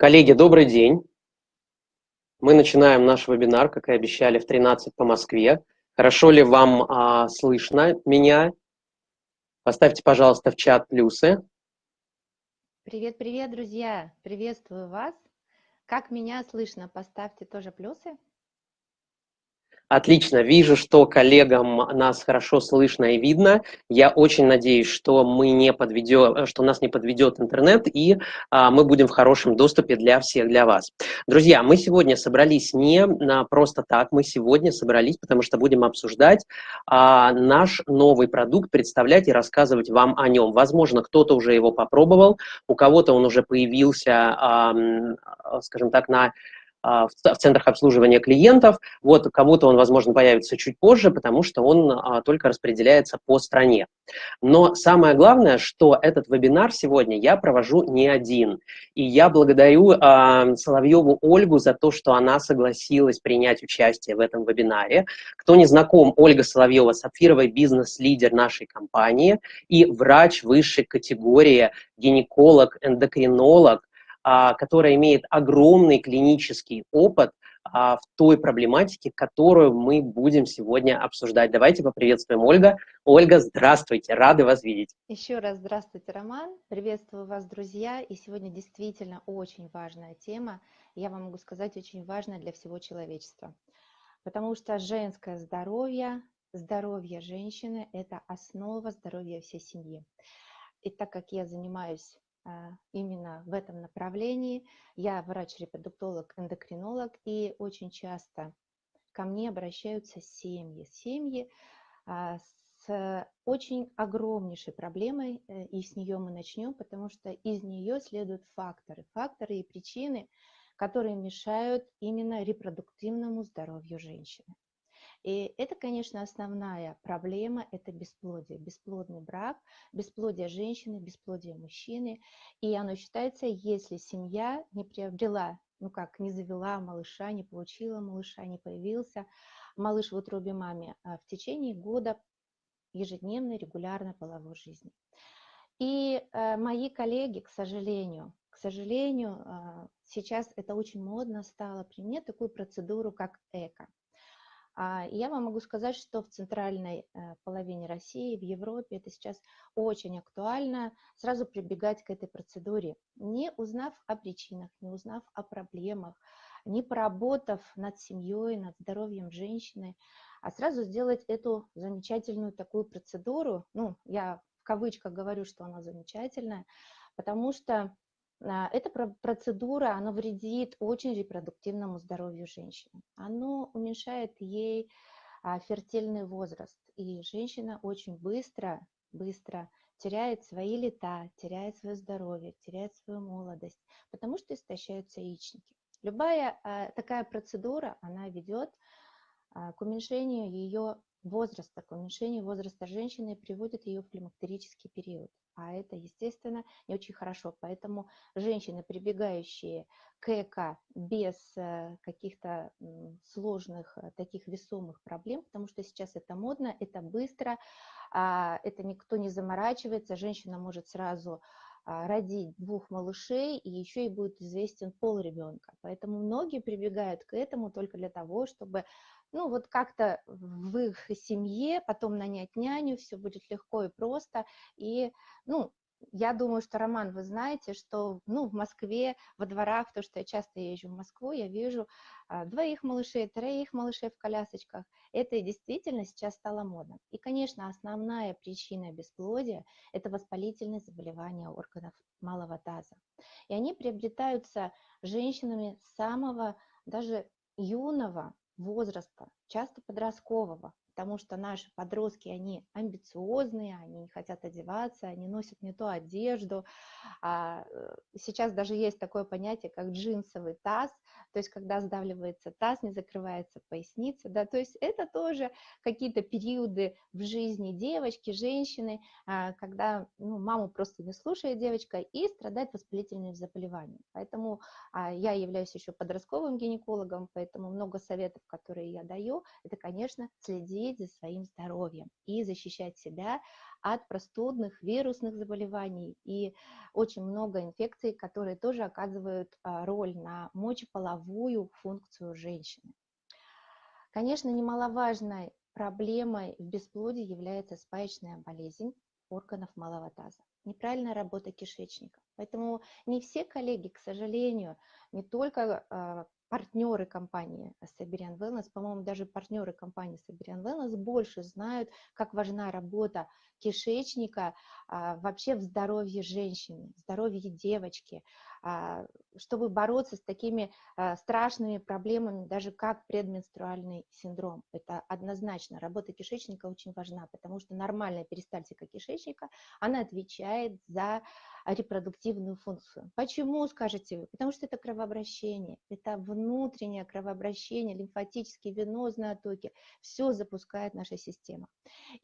Коллеги, добрый день. Мы начинаем наш вебинар, как и обещали, в 13 по Москве. Хорошо ли вам а, слышно меня? Поставьте, пожалуйста, в чат плюсы. Привет, привет, друзья! Приветствую вас. Как меня слышно? Поставьте тоже плюсы. Отлично, вижу, что коллегам нас хорошо слышно и видно. Я очень надеюсь, что мы не подведем, что нас не подведет интернет, и а, мы будем в хорошем доступе для всех, для вас. Друзья, мы сегодня собрались не на просто так, мы сегодня собрались, потому что будем обсуждать а, наш новый продукт, представлять и рассказывать вам о нем. Возможно, кто-то уже его попробовал, у кого-то он уже появился, а, скажем так, на в центрах обслуживания клиентов. Вот кому-то он, возможно, появится чуть позже, потому что он а, только распределяется по стране. Но самое главное, что этот вебинар сегодня я провожу не один. И я благодарю а, Соловьеву Ольгу за то, что она согласилась принять участие в этом вебинаре. Кто не знаком, Ольга Соловьева – сапфировый бизнес-лидер нашей компании и врач высшей категории, гинеколог, эндокринолог, а, которая имеет огромный клинический опыт а, в той проблематике, которую мы будем сегодня обсуждать. Давайте поприветствуем Ольга. Ольга, здравствуйте, рады вас видеть. Еще раз здравствуйте, Роман. Приветствую вас, друзья. И сегодня действительно очень важная тема. Я вам могу сказать, очень важная для всего человечества. Потому что женское здоровье, здоровье женщины – это основа здоровья всей семьи. И так как я занимаюсь а, именно в этом направлении. Я врач-репродуктолог, эндокринолог, и очень часто ко мне обращаются семьи. Семьи а, с очень огромнейшей проблемой, э, и с нее мы начнем, потому что из нее следуют факторы, факторы и причины, которые мешают именно репродуктивному здоровью женщины. И это, конечно, основная проблема, это бесплодие, бесплодный брак, бесплодие женщины, бесплодие мужчины. И оно считается, если семья не приобрела, ну как, не завела малыша, не получила малыша, не появился малыш в утробе маме а в течение года ежедневной регулярной половой жизни. И э, мои коллеги, к сожалению, к сожалению, э, сейчас это очень модно стало применять такую процедуру, как ЭКО. А, я вам могу сказать, что в центральной э, половине России, в Европе это сейчас очень актуально, сразу прибегать к этой процедуре, не узнав о причинах, не узнав о проблемах, не поработав над семьей, над здоровьем женщины, а сразу сделать эту замечательную такую процедуру, ну, я в кавычках говорю, что она замечательная, потому что эта процедура, она вредит очень репродуктивному здоровью женщины. Оно уменьшает ей а, фертильный возраст, и женщина очень быстро, быстро теряет свои лета, теряет свое здоровье, теряет свою молодость, потому что истощаются яичники. Любая а, такая процедура, она ведет к уменьшению ее возраста, к уменьшению возраста женщины приводит ее в климактерический период. А это, естественно, не очень хорошо. Поэтому женщины, прибегающие к ЭКО без э, каких-то сложных, э, таких весомых проблем, потому что сейчас это модно, это быстро, а, это никто не заморачивается, женщина может сразу а, родить двух малышей, и еще и будет известен пол ребенка. Поэтому многие прибегают к этому только для того, чтобы ну, вот как-то в их семье потом нанять няню, все будет легко и просто, и, ну, я думаю, что, Роман, вы знаете, что ну, в Москве, во дворах, то, что я часто езжу в Москву, я вижу а, двоих малышей, троих малышей в колясочках. Это действительно сейчас стало модно. И, конечно, основная причина бесплодия – это воспалительные заболевания органов малого таза. И они приобретаются женщинами самого даже юного возраста, часто подросткового, потому что наши подростки, они амбициозные, они не хотят одеваться, они носят не ту одежду. А, э, сейчас даже есть такое понятие, как джинсовый таз, то есть когда сдавливается таз, не закрывается поясница, да, то есть это тоже какие-то периоды в жизни девочки, женщины, а, когда ну, маму просто не слушает девочка и страдает воспалительными заболеваниями. Поэтому а, я являюсь еще подростковым гинекологом, поэтому много советов, которые я даю, это, конечно, следить следить за своим здоровьем и защищать себя от простудных, вирусных заболеваний и очень много инфекций, которые тоже оказывают а, роль на мочеполовую функцию женщины. Конечно, немаловажной проблемой в бесплодии является спаечная болезнь органов малого таза, неправильная работа кишечника. Поэтому не все коллеги, к сожалению, не только а, партнеры компании Siberian Wellness, по-моему, даже партнеры компании Siberian Wellness больше знают, как важна работа кишечника а, вообще в здоровье женщины, в здоровье девочки, чтобы бороться с такими а, страшными проблемами, даже как предменструальный синдром. Это однозначно. Работа кишечника очень важна, потому что нормальная перистальтика кишечника, она отвечает за репродуктивную функцию. Почему, скажете вы? Потому что это кровообращение, это внутреннее кровообращение, лимфатические, венозные оттоки, все запускает наша система.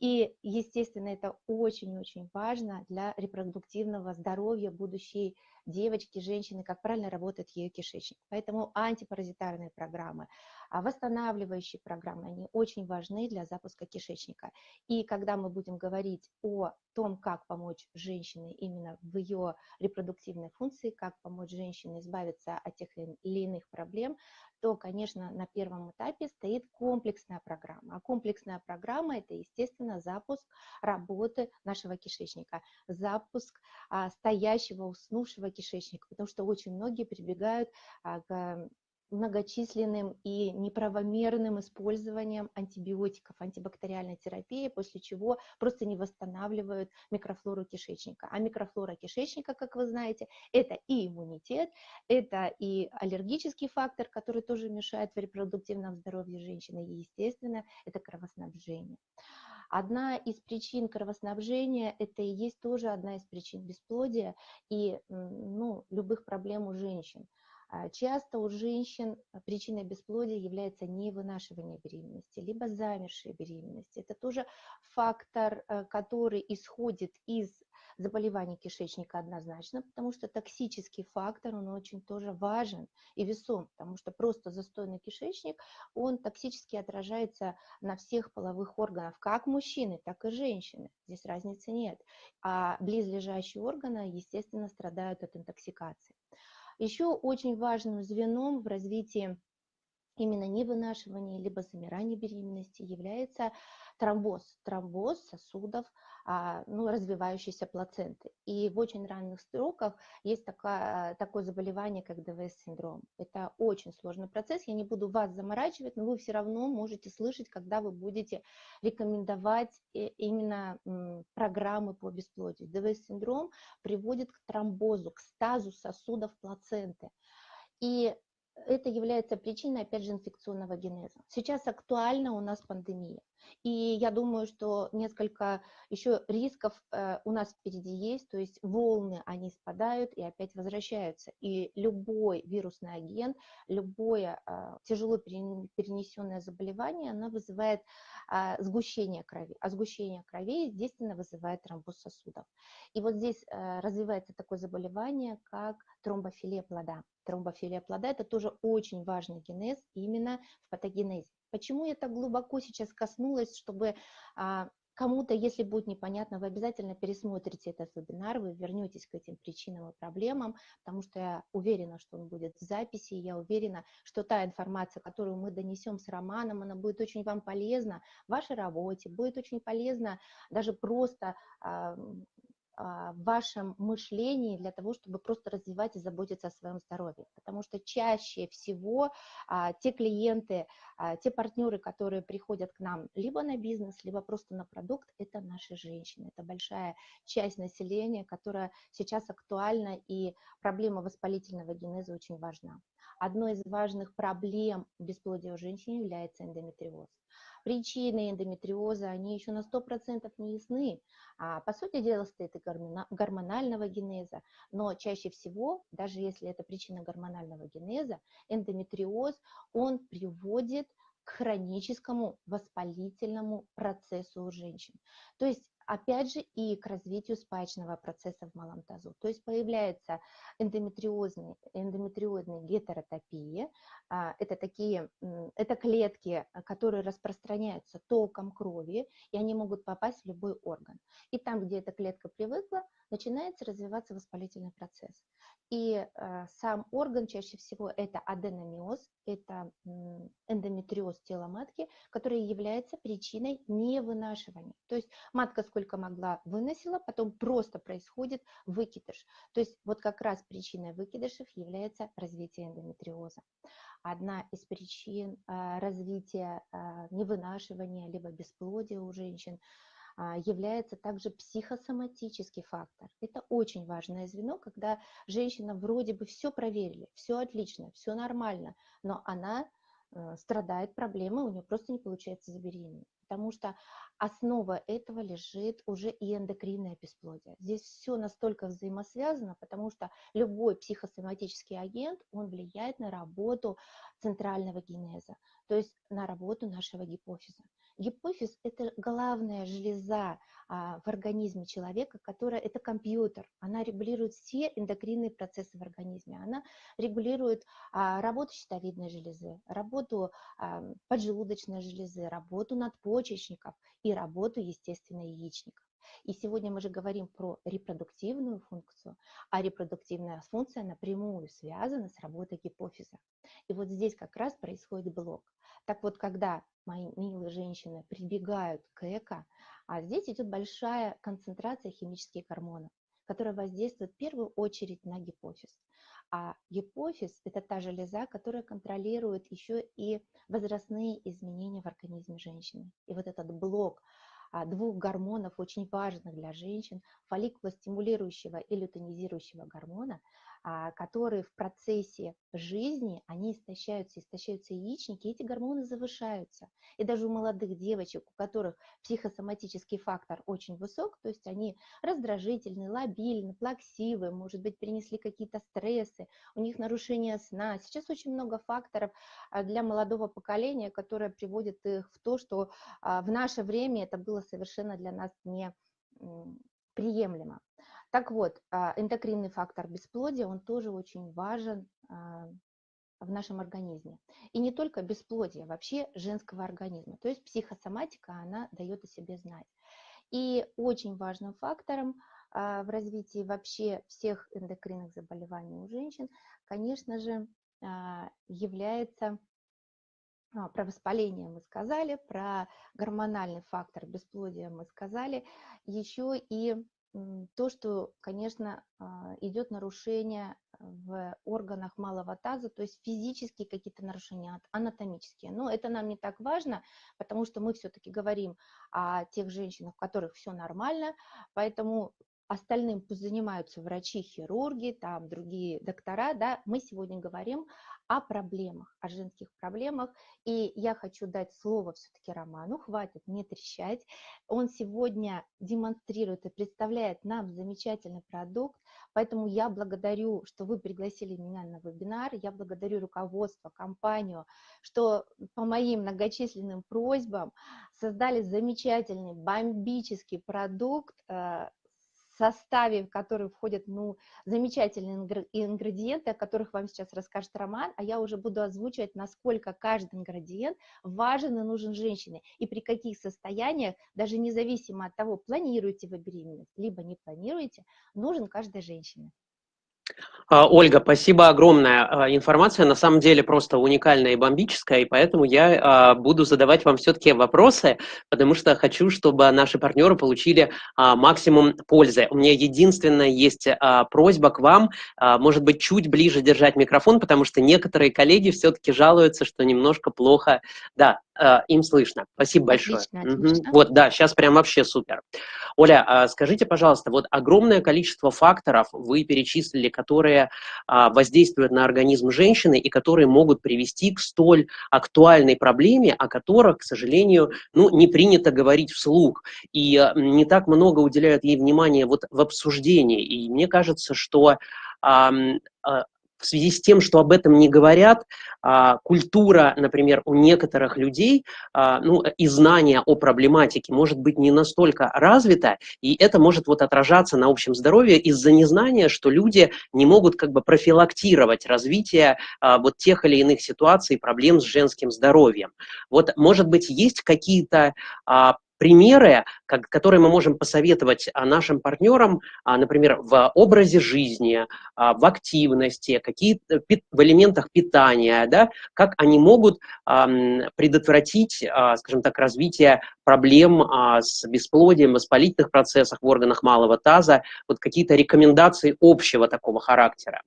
И, естественно, это очень-очень важно для репродуктивного здоровья будущей девочки, женщины, как правильно работает ее кишечник. Поэтому антипаразитарные программы, а восстанавливающие программы, они очень важны для запуска кишечника. И когда мы будем говорить о том, как помочь женщине именно в ее репродуктивной функции, как помочь женщине избавиться от тех или иных проблем, то, конечно, на первом этапе стоит комплексная программа. А комплексная программа – это, естественно, запуск работы нашего кишечника, запуск а, стоящего, уснувшего кишечника, потому что очень многие прибегают а, к многочисленным и неправомерным использованием антибиотиков, антибактериальной терапии, после чего просто не восстанавливают микрофлору кишечника. А микрофлора кишечника, как вы знаете, это и иммунитет, это и аллергический фактор, который тоже мешает в репродуктивном здоровье женщины, и, естественно, это кровоснабжение. Одна из причин кровоснабжения – это и есть тоже одна из причин бесплодия и ну, любых проблем у женщин. А, часто у женщин а, причиной бесплодия является невынашивание беременности, либо замершие беременности. Это тоже фактор, э, который исходит из заболеваний кишечника однозначно, потому что токсический фактор, он очень тоже важен и весом, потому что просто застойный кишечник, он токсически отражается на всех половых органах, как мужчины, так и женщины. Здесь разницы нет. А близлежащие органы, естественно, страдают от интоксикации. Еще очень важным звеном в развитии именно невынашивания либо замирания беременности является тромбоз, тромбоз сосудов ну, развивающейся плаценты. И в очень ранних сроках есть такая, такое заболевание, как ДВС-синдром. Это очень сложный процесс, я не буду вас заморачивать, но вы все равно можете слышать, когда вы будете рекомендовать именно программы по бесплодию. ДВС-синдром приводит к тромбозу, к стазу сосудов плаценты. И это является причиной, опять же, инфекционного генеза. Сейчас актуальна у нас пандемия. И я думаю, что несколько еще рисков э, у нас впереди есть, то есть волны, они спадают и опять возвращаются. И любой вирусный агент, любое э, тяжело перенесенное заболевание, оно вызывает э, сгущение крови. А сгущение крови, естественно, вызывает тромбоз сосудов. И вот здесь э, развивается такое заболевание, как тромбофилия плода. Тромбофилия плода – это тоже очень важный генез именно в патогенезе. Почему я так глубоко сейчас коснулась, чтобы а, кому-то, если будет непонятно, вы обязательно пересмотрите этот вебинар, вы вернетесь к этим причинам и проблемам, потому что я уверена, что он будет в записи, я уверена, что та информация, которую мы донесем с Романом, она будет очень вам полезна в вашей работе, будет очень полезна даже просто а, в вашем мышлении для того, чтобы просто развивать и заботиться о своем здоровье. Потому что чаще всего а, те клиенты, а, те партнеры, которые приходят к нам либо на бизнес, либо просто на продукт, это наши женщины. Это большая часть населения, которая сейчас актуальна, и проблема воспалительного генеза очень важна. Одной из важных проблем бесплодия у женщин является эндометриоз причины эндометриоза, они еще на 100% не ясны. А, по сути дела, стоит и гормонального генеза, но чаще всего, даже если это причина гормонального генеза, эндометриоз, он приводит к хроническому воспалительному процессу у женщин. То есть опять же, и к развитию спаечного процесса в малом тазу. То есть появляется эндометриозный, эндометриозные гетеротопии. А, это такие, это клетки, которые распространяются током крови, и они могут попасть в любой орган. И там, где эта клетка привыкла, начинается развиваться воспалительный процесс. И э, сам орган чаще всего это аденомиоз, это эндометриоз тела матки, который является причиной невынашивания. То есть матка сколько могла выносила, потом просто происходит выкидыш. То есть вот как раз причиной выкидышев является развитие эндометриоза. Одна из причин э, развития э, невынашивания либо бесплодия у женщин – а, является также психосоматический фактор. Это очень важное звено, когда женщина вроде бы все проверили, все отлично, все нормально, но она страдает проблемой, у нее просто не получается забеременеть. Потому что основа этого лежит уже и эндокринное бесплодие. Здесь все настолько взаимосвязано, потому что любой психосоматический агент, он влияет на работу центрального генеза, то есть на работу нашего гипофиза. Гипофиз – это главная железа а, в организме человека, которая – это компьютер. Она регулирует все эндокринные процессы в организме. Она регулирует а, работу щитовидной железы, работу а, поджелудочной железы, работу надпочечников и работу, естественно, яичников. И сегодня мы же говорим про репродуктивную функцию, а репродуктивная функция напрямую связана с работой гипофиза. И вот здесь как раз происходит блок. Так вот, когда мои милые женщины прибегают к эко, а здесь идет большая концентрация химических гормонов, которая воздействует в первую очередь на гипофиз. А гипофиз – это та железа, которая контролирует еще и возрастные изменения в организме женщины. И вот этот блок а, двух гормонов, очень важных для женщин, фолликулостимулирующего и лютонизирующего гормона, которые в процессе жизни, они истощаются, истощаются яичники, и эти гормоны завышаются. И даже у молодых девочек, у которых психосоматический фактор очень высок, то есть они раздражительны, лобильны, плаксивы, может быть, принесли какие-то стрессы, у них нарушение сна. Сейчас очень много факторов а, для молодого поколения, которые приводят их в то, что а, в наше время это было совершенно для нас не приемлемо. Так вот, а, эндокринный фактор бесплодия, он тоже очень важен а, в нашем организме. И не только бесплодие, вообще женского организма. То есть психосоматика, она дает о себе знать. И очень важным фактором а, в развитии вообще всех эндокринных заболеваний у женщин, конечно же, является про воспаление мы сказали, про гормональный фактор бесплодия мы сказали, еще и то, что, конечно, а, идет нарушение в органах малого таза, то есть физические какие-то нарушения, анатомические. Но это нам не так важно, потому что мы все-таки говорим о тех женщинах, у которых все нормально, поэтому остальным пусть занимаются врачи, хирурги, там другие доктора, да, мы сегодня говорим о проблемах, о женских проблемах, и я хочу дать слово все-таки Роману, хватит не трещать, он сегодня демонстрирует и представляет нам замечательный продукт, поэтому я благодарю, что вы пригласили меня на вебинар, я благодарю руководство, компанию, что по моим многочисленным просьбам создали замечательный, бомбический продукт, э, составе, в который входят ну, замечательные ингредиенты, о которых вам сейчас расскажет Роман, а я уже буду озвучивать, насколько каждый ингредиент важен и нужен женщине, и при каких состояниях, даже независимо от того, планируете вы беременность, либо не планируете, нужен каждой женщине. А, Ольга, спасибо огромная. А, информация на самом деле просто уникальная и бомбическая, и поэтому я а, буду задавать вам все-таки вопросы, потому что хочу, чтобы наши партнеры получили максимум пользы. У меня единственная есть просьба к вам, может быть, чуть ближе держать микрофон, потому что некоторые коллеги все-таки жалуются, что немножко плохо. Да, им слышно. Спасибо большое. Отлично, отлично. Угу. Вот, да, сейчас прям вообще супер. Оля, скажите, пожалуйста, вот огромное количество факторов вы перечислили, которые а, воздействуют на организм женщины и которые могут привести к столь актуальной проблеме, о которой, к сожалению, ну, не принято говорить вслух. И а, не так много уделяют ей внимания вот в обсуждении. И мне кажется, что а, в связи с тем, что об этом не говорят, а, культура, например, у некоторых людей, а, ну, и знание о проблематике может быть не настолько развито, и это может вот отражаться на общем здоровье из-за незнания, что люди не могут как бы профилактировать развитие а, вот тех или иных ситуаций, проблем с женским здоровьем. Вот, может быть, есть какие-то примеры, как, которые мы можем посоветовать а, нашим партнерам, а, например, в образе жизни, а, в активности, какие в элементах питания, да, как они могут предотвратить, скажем так, развитие проблем с бесплодием, воспалительных процессах в органах малого таза, вот какие-то рекомендации общего такого характера.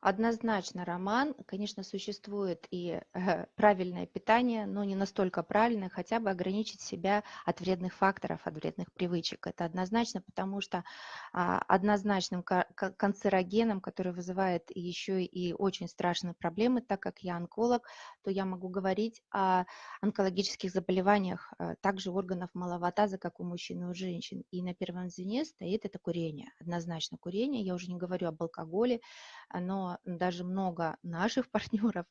Однозначно, Роман, конечно, существует и э, правильное питание, но не настолько правильное, хотя бы ограничить себя от вредных факторов, от вредных привычек. Это однозначно, потому что а, однозначным канцерогеном, который вызывает еще и очень страшные проблемы, так как я онколог, то я могу говорить о онкологических заболеваниях а, также органов малого таза, как у мужчин и у женщин. И на первом звене стоит это курение, однозначно курение. Я уже не говорю об алкоголе, но даже много наших партнеров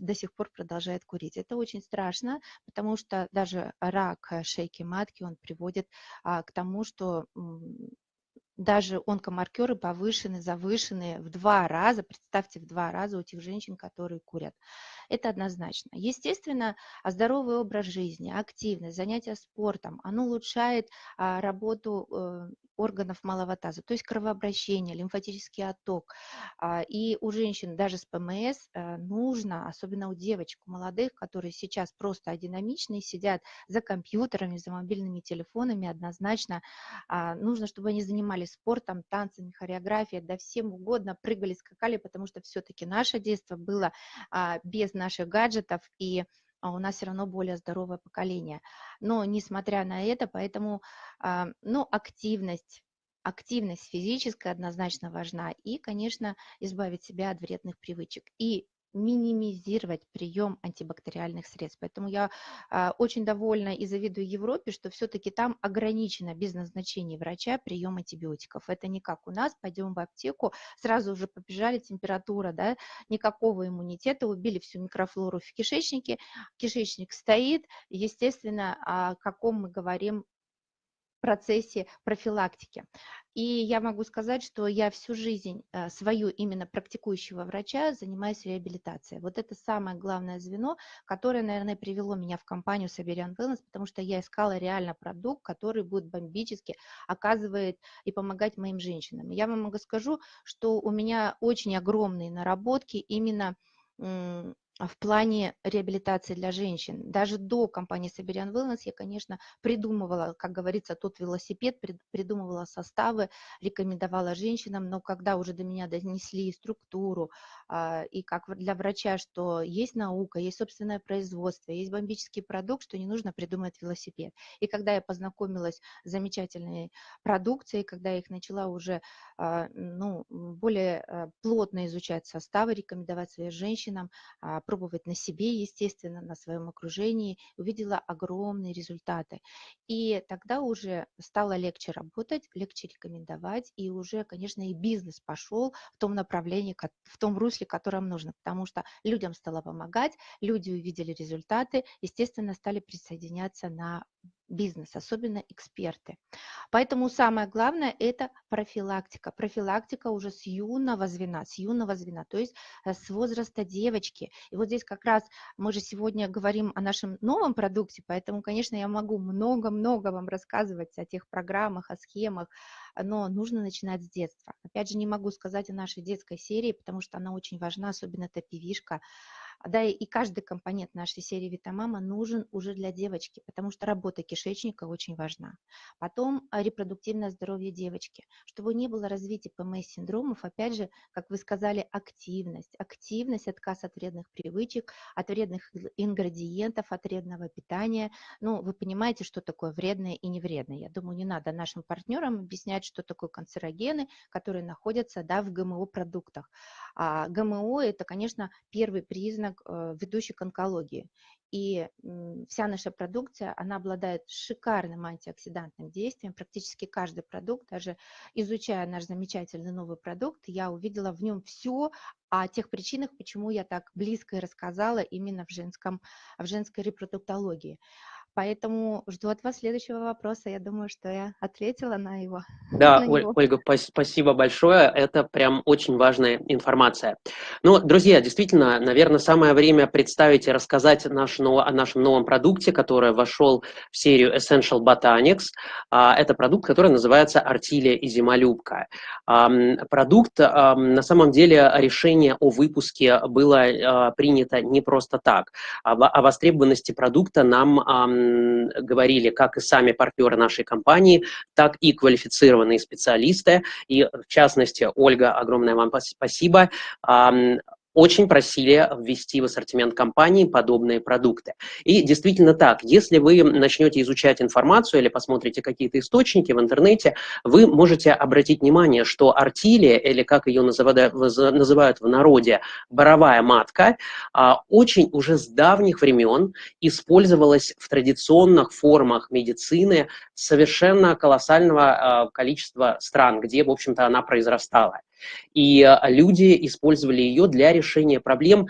до сих пор продолжает курить. Это очень страшно, потому что даже рак э, шейки матки, он приводит а, к тому, что даже онкомаркеры повышены, завышены в два раза, представьте, в два раза у тех женщин, которые курят. Это однозначно. Естественно, здоровый образ жизни, активность, занятия спортом, оно улучшает а, работу э, органов малого таза, то есть кровообращение, лимфатический отток. А, и у женщин даже с ПМС э, нужно, особенно у девочек, у молодых, которые сейчас просто адинамичные, сидят за компьютерами, за мобильными телефонами, однозначно а, нужно, чтобы они занимались спортом, танцами, хореографией, да всем угодно, прыгали, скакали, потому что все-таки наше детство было а, без наших гаджетов, и у нас все равно более здоровое поколение. Но несмотря на это, поэтому а, ну, активность, активность физическая однозначно важна. И, конечно, избавить себя от вредных привычек. И минимизировать прием антибактериальных средств. Поэтому я а, очень довольна и завидую Европе, что все-таки там ограничено без назначения врача прием антибиотиков. Это не как у нас, пойдем в аптеку, сразу уже побежали температура, да, никакого иммунитета, убили всю микрофлору в кишечнике, кишечник стоит, естественно, о каком мы говорим процессе профилактики. И я могу сказать, что я всю жизнь э, свою именно практикующего врача занимаюсь реабилитацией. Вот это самое главное звено, которое, наверное, привело меня в компанию Siberian Wellness, потому что я искала реально продукт, который будет бомбически оказывает и помогать моим женщинам. Я вам могу скажу, что у меня очень огромные наработки именно в плане реабилитации для женщин. Даже до компании Siberian Wellness я, конечно, придумывала, как говорится, тот велосипед, придумывала составы, рекомендовала женщинам, но когда уже до меня донесли структуру, а, и как для врача, что есть наука, есть собственное производство, есть бомбический продукт, что не нужно придумать велосипед. И когда я познакомилась с замечательной продукцией, когда я их начала уже а, ну, более плотно изучать составы, рекомендовать своим женщинам, пробовать на себе, естественно, на своем окружении, увидела огромные результаты. И тогда уже стало легче работать, легче рекомендовать, и уже, конечно, и бизнес пошел в том направлении, в том русле, которым нужно, потому что людям стало помогать, люди увидели результаты, естественно, стали присоединяться на бизнес, особенно эксперты. Поэтому самое главное – это профилактика. Профилактика уже с юного звена, с юного звена, то есть э, с возраста девочки. И вот здесь как раз мы же сегодня говорим о нашем новом продукте, поэтому, конечно, я могу много-много вам рассказывать о тех программах, о схемах, но нужно начинать с детства. Опять же, не могу сказать о нашей детской серии, потому что она очень важна, особенно эта пивишка. Да, и каждый компонент нашей серии Витамама нужен уже для девочки, потому что работа кишечника очень важна. Потом а, репродуктивное здоровье девочки. Чтобы не было развития ПМС-синдромов, опять же, как вы сказали, активность. Активность, отказ от вредных привычек, от вредных ингредиентов, от вредного питания. Ну, вы понимаете, что такое вредное и невредное. Я думаю, не надо нашим партнерам объяснять, что такое канцерогены, которые находятся да, в ГМО-продуктах. А ГМО – это, конечно, первый признак признак э, ведущий к онкологии. И вся наша продукция, она обладает шикарным антиоксидантным действием. Практически каждый продукт, даже изучая наш замечательный новый продукт, я увидела в нем все о тех причинах, почему я так близко и рассказала именно в, женском, в женской репродуктологии. Поэтому жду от вас следующего вопроса. Я думаю, что я ответила на его. Да, на него. Ольга, спасибо большое. Это прям очень важная информация. Ну, друзья, действительно, наверное, самое время представить и рассказать наш, о нашем новом продукте, который вошел в серию Essential Botanics. А, это продукт, который называется Артилия и Зимолюбка. Продукт, на самом деле, решение о выпуске было а, принято не просто так. О востребованности продукта нам говорили как и сами партнеры нашей компании, так и квалифицированные специалисты. И в частности, Ольга, огромное вам спасибо очень просили ввести в ассортимент компании подобные продукты. И действительно так, если вы начнете изучать информацию или посмотрите какие-то источники в интернете, вы можете обратить внимание, что артилия, или как ее называют, в народе, боровая матка, а, очень уже с давних времен использовалась в традиционных формах медицины совершенно колоссального а, количества стран, где, в общем-то, она произрастала. И а, люди использовали ее для решения проблем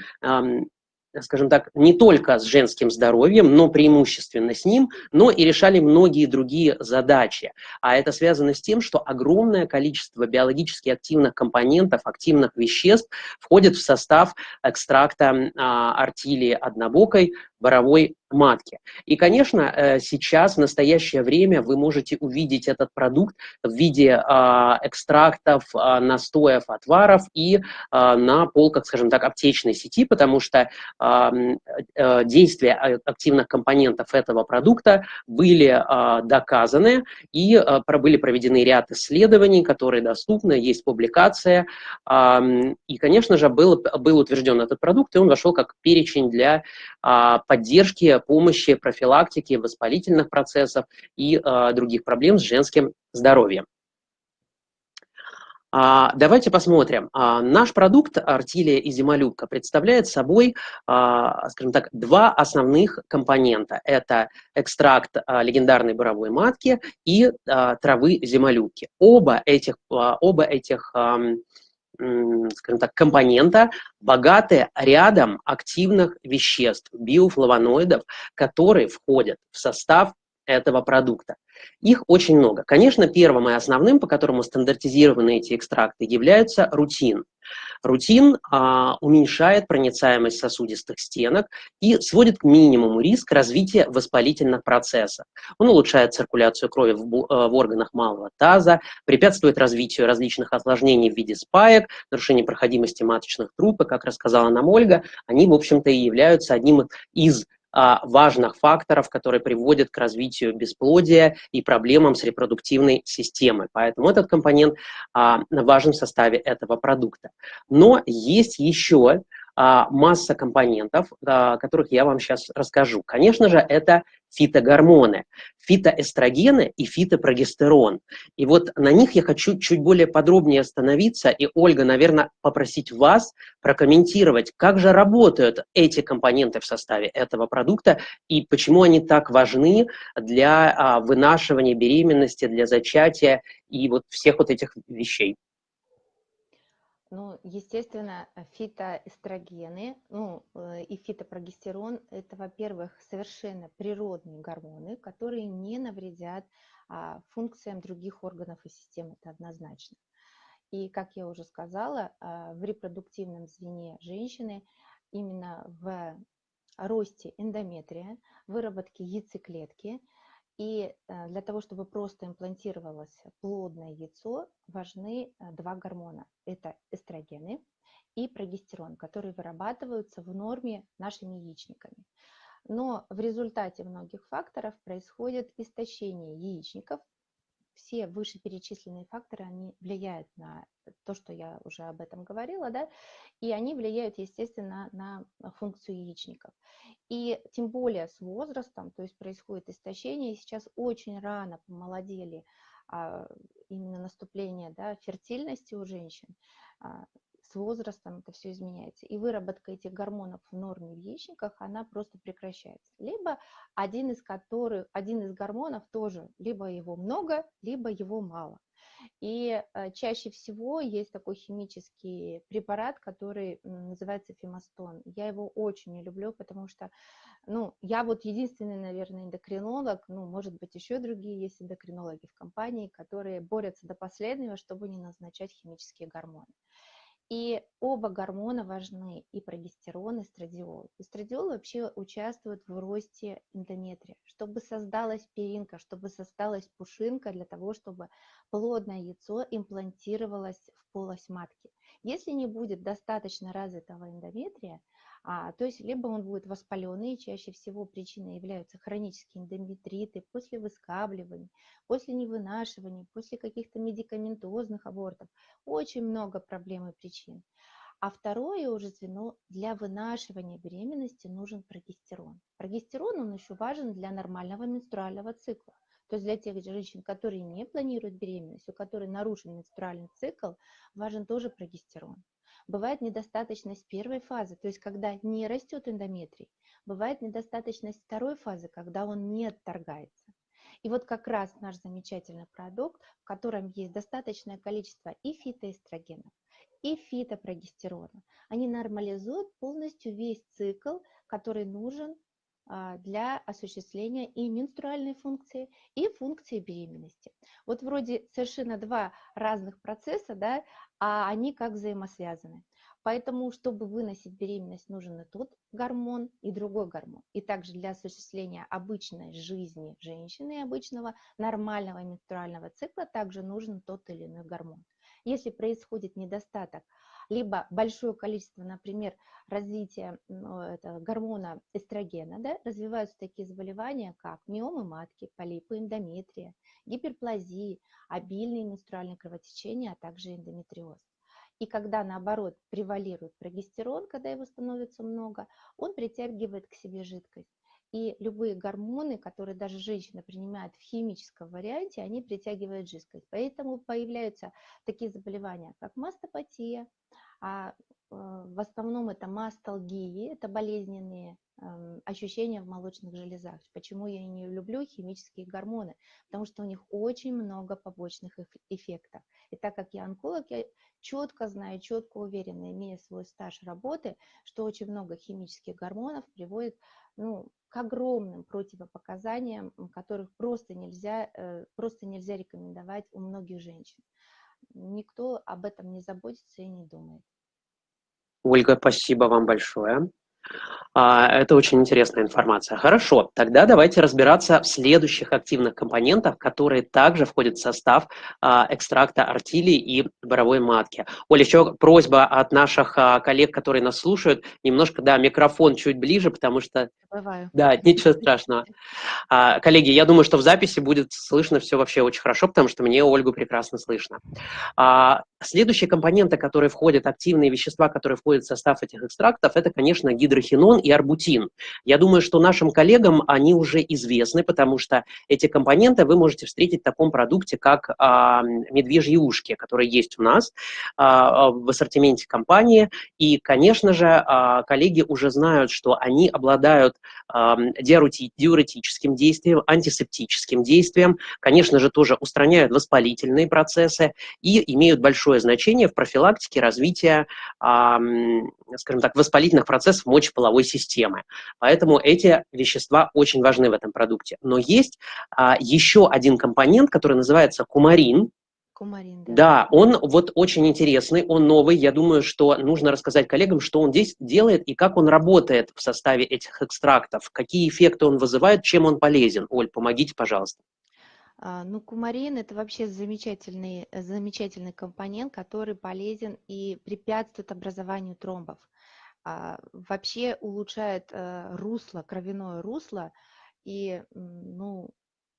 скажем так, не только с женским здоровьем, но преимущественно с ним, но и решали многие другие задачи. А это связано с тем, что огромное количество биологически активных компонентов, активных веществ входит в состав экстракта а, артилии однобокой, боровой матки. И, конечно, э, сейчас, в настоящее время, вы можете увидеть этот продукт в виде а, экстрактов, а, настоев, отваров и а, на полках, скажем так, аптечной сети, потому что э, действия активных компонентов этого продукта были доказаны и были проведены ряд исследований, которые доступны, есть публикация. И, конечно же, был, был утвержден этот продукт, и он вошел как перечень для поддержки, помощи, профилактики воспалительных процессов и э, других проблем с женским здоровьем. А, давайте посмотрим. А, наш продукт Артилия и Зимолюбка представляет собой, а, скажем так, два основных компонента. Это экстракт легендарной буровой матки и травы Зимолюбки. Оба этих, оба этих скажем так, компонента, богатые рядом активных веществ, биофлавоноидов, которые входят в состав этого продукта. Их очень много. Конечно, первым и основным, по которому стандартизированы эти экстракты, являются рутин. Рутин а, уменьшает проницаемость сосудистых стенок и сводит к минимуму риск развития воспалительных процессов. Он улучшает циркуляцию крови в, э, в органах малого таза, препятствует развитию различных осложнений в виде спаек, нарушения проходимости маточных труб, и, как рассказала нам Ольга, они, в общем-то, и являются одним из важных факторов, которые приводят к развитию бесплодия и проблемам с репродуктивной системой. Поэтому этот компонент а, важен в составе этого продукта. Но есть еще а, масса компонентов, о которых я вам сейчас расскажу. Конечно же, это фитогормоны, фитоэстрогены и фитопрогестерон. И вот на них я хочу чуть более подробнее остановиться, и, Ольга, наверное, попросить вас прокомментировать, как же работают эти компоненты в составе этого продукта и почему они так важны для а, вынашивания беременности, для зачатия и вот всех вот этих вещей. Ну, естественно, фитоэстрогены ну, э, и фитопрогестерон – это, во-первых, совершенно природные гормоны, которые не навредят а, функциям других органов и систем, это однозначно. И, как я уже сказала, а, в репродуктивном звене женщины именно в росте эндометрия, выработке яйцеклетки – и э, для того, чтобы просто имплантировалось плодное яйцо, важны э, два гормона. Это эстрогены и прогестерон, которые вырабатываются в норме нашими яичниками. Но в результате многих факторов происходит истощение яичников. Все вышеперечисленные факторы, они влияют на то, что я уже об этом говорила, да, и они влияют, естественно, на функцию яичников. И тем более с возрастом, то есть происходит истощение, и сейчас очень рано помолодели а, именно наступление да, фертильности у женщин, а, с возрастом это все изменяется. И выработка этих гормонов в норме в яичниках, она просто прекращается. Либо один из которых, один из гормонов тоже, либо его много, либо его мало. И э, чаще всего есть такой химический препарат, который называется фемостон. Я его очень не люблю, потому что, ну, я вот единственный, наверное, эндокринолог, ну, может быть, еще другие есть эндокринологи в компании, которые борются до последнего, чтобы не назначать химические гормоны. И оба гормона важны, и прогестерон, и страдиол. Эстрадиол вообще участвует в росте эндометрия, чтобы создалась перинка, чтобы создалась пушинка для того, чтобы плодное яйцо имплантировалось в полость матки. Если не будет достаточно развитого эндометрия, а, то есть либо он будет воспаленный, чаще всего причиной являются хронические эндометриты после выскабливания, после невынашивания, после каких-то медикаментозных абортов. Очень много проблем и причин. А второе уже звено для вынашивания беременности нужен прогестерон. Прогестерон, он еще важен для нормального менструального цикла. То есть для тех женщин, которые не планируют беременность, у которых нарушен менструальный цикл, важен тоже прогестерон. Бывает недостаточность первой фазы, то есть когда не растет эндометрий. Бывает недостаточность второй фазы, когда он не отторгается. И вот как раз наш замечательный продукт, в котором есть достаточное количество и фитоэстрогенов, и фитопрогестерона. Они нормализуют полностью весь цикл, который нужен для осуществления и менструальной функции, и функции беременности. Вот вроде совершенно два разных процесса, да, а они как взаимосвязаны. Поэтому, чтобы выносить беременность, нужен и тот гормон, и другой гормон. И также для осуществления обычной жизни женщины, обычного нормального менструального цикла, также нужен тот или иной гормон. Если происходит недостаток либо большое количество, например, развития это, гормона эстрогена, да, развиваются такие заболевания, как миомы матки, полипы эндометрия, гиперплазии, обильные менструальные кровотечения, а также эндометриоз. И когда, наоборот, превалирует прогестерон, когда его становится много, он притягивает к себе жидкость. И любые гормоны, которые даже женщина принимает в химическом варианте, они притягивают жидкость. Поэтому появляются такие заболевания, как мастопатия, а э, в основном это масталгии, это болезненные эм, ощущения в молочных железах. Почему я не люблю химические гормоны? Потому что у них очень много побочных эффектов. И так как я онколог, я четко знаю, четко уверена, имея свой стаж работы, что очень много химических гормонов приводит ну, к огромным противопоказаниям, которых просто нельзя, э, просто нельзя рекомендовать у многих женщин. Никто об этом не заботится и не думает. Ольга, спасибо вам большое. А, это очень интересная информация. Хорошо, тогда давайте разбираться в следующих активных компонентах, которые также входят в состав а, экстракта артили и боровой матки. Оля, еще просьба от наших а, коллег, которые нас слушают, немножко, да, микрофон чуть ближе, потому что... Бываю. Да, ничего страшного. Коллеги, я думаю, что в записи будет слышно все вообще очень хорошо, потому что мне Ольгу прекрасно слышно. Следующие компоненты, которые входят, активные вещества, которые входят в состав этих экстрактов, это, конечно, гидрохинон и арбутин. Я думаю, что нашим коллегам они уже известны, потому что эти компоненты вы можете встретить в таком продукте, как а, медвежьи ушки, которые есть у нас а, в ассортименте компании. И, конечно же, а, коллеги уже знают, что они обладают а, диуретическим действием, антисептическим действием, конечно же, тоже устраняют воспалительные процессы и имеют большое значение в профилактике развития, скажем так, воспалительных процессов мочеполовой системы. Поэтому эти вещества очень важны в этом продукте. Но есть а, еще один компонент, который называется кумарин, Кумарин, да. Да, он вот очень интересный, он новый. Я думаю, что нужно рассказать коллегам, что он здесь делает и как он работает в составе этих экстрактов, какие эффекты он вызывает, чем он полезен. Оль, помогите, пожалуйста. А, ну, кумарин – это вообще замечательный, замечательный компонент, который полезен и препятствует образованию тромбов. А, вообще улучшает э, русло, кровяное русло и ну,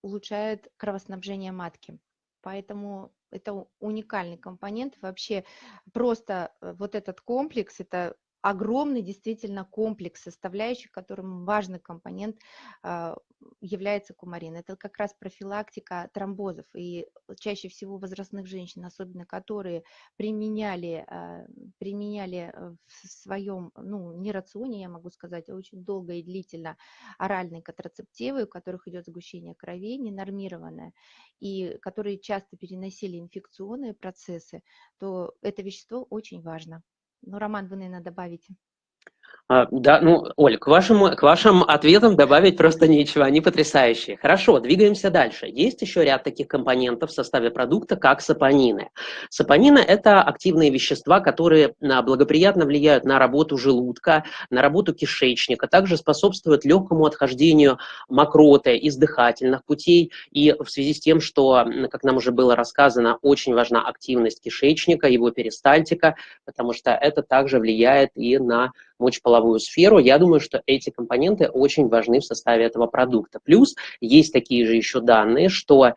улучшает кровоснабжение матки. Поэтому это уникальный компонент. Вообще просто э, вот этот комплекс – это огромный действительно комплекс составляющих, которым важный компонент а, является кумарин. Это как раз профилактика тромбозов. И чаще всего возрастных женщин, особенно которые применяли, а, применяли в своем, ну, не рационе, я могу сказать, а очень долго и длительно оральные контрацептивы, у которых идет сгущение крови, ненормированное, и которые часто переносили инфекционные процессы, то это вещество очень важно. Ну, Роман, вы, наверное, добавите. А, да, ну, Оль, к вашим, к вашим ответам добавить просто нечего, они потрясающие. Хорошо, двигаемся дальше. Есть еще ряд таких компонентов в составе продукта, как сапонины. Сапонины – это активные вещества, которые а, благоприятно влияют на работу желудка, на работу кишечника, также способствуют легкому отхождению мокроты из дыхательных путей. И в связи с тем, что, как нам уже было рассказано, очень важна активность кишечника, его перистальтика, потому что это также влияет и на мочеполовую сферу, я думаю, что эти компоненты очень важны в составе этого продукта. Плюс есть такие же еще данные, что э,